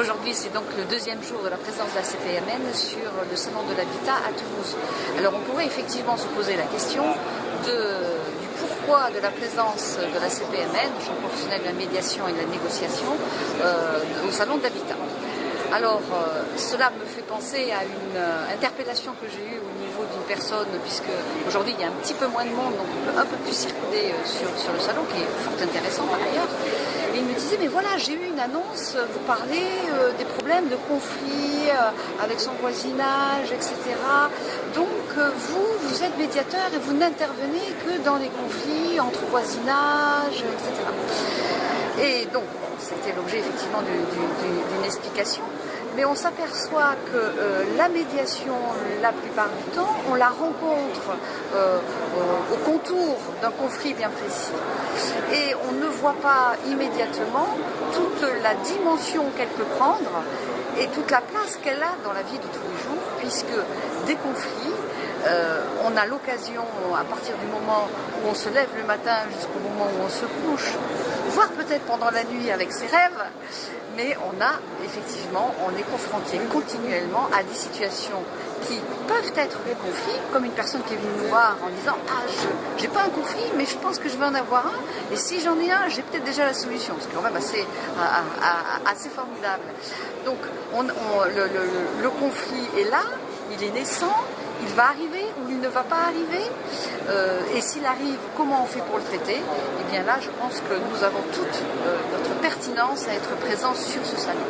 Aujourd'hui, c'est donc le deuxième jour de la présence de la CPMN sur le Salon de l'Habitat à Toulouse. Alors on pourrait effectivement se poser la question de, du pourquoi de la présence de la CPMN, champ professionnel de la médiation et de la négociation, euh, au Salon de l'Habitat. Alors, euh, cela me fait penser à une euh, interpellation que j'ai eue au niveau d'une personne, puisque aujourd'hui il y a un petit peu moins de monde, donc on peut un peu plus circuler sur, sur le salon, qui est fort intéressant par ailleurs. Me disait, mais voilà, j'ai eu une annonce, vous parlez euh, des problèmes de conflits euh, avec son voisinage, etc. Donc, euh, vous, vous êtes médiateur et vous n'intervenez que dans les conflits entre voisinage, etc. Et donc, c'était l'objet effectivement du- du- du- d'une explication. Mais on s'aperçoit que euh, la médiation, la plupart du temps, on la rencontre d'un conflit bien précis. Et on ne voit pas immédiatement toute la dimension qu'elle peut prendre et toute la place qu'elle a dans la vie de tous les jours, puisque des conflits, euh, on a l'occasion, à partir du moment où on se lève le matin jusqu'au moment où on se couche, voire peut-être pendant la nuit avec ses rêves, mais on a effectivement, est confronté continuellement à des situations qui peuvent être des conflits, comme une personne qui est venue nous voir en disant Ah, je n'ai pas un conflit, mais je pense que je vais en avoir un, et si j'en ai un, j'ai peut-être déjà la solution. C'est quand même assez, assez formidable. Donc, on- on- le- le- le- le conflit est là, il est naissant, il va arriver ou il ne va pas arriver. Euh, et s'il arrive, comment on fait pour le traiter Eh bien là, je pense que nous avons toute euh, notre pertinence à être présents sur ce salon.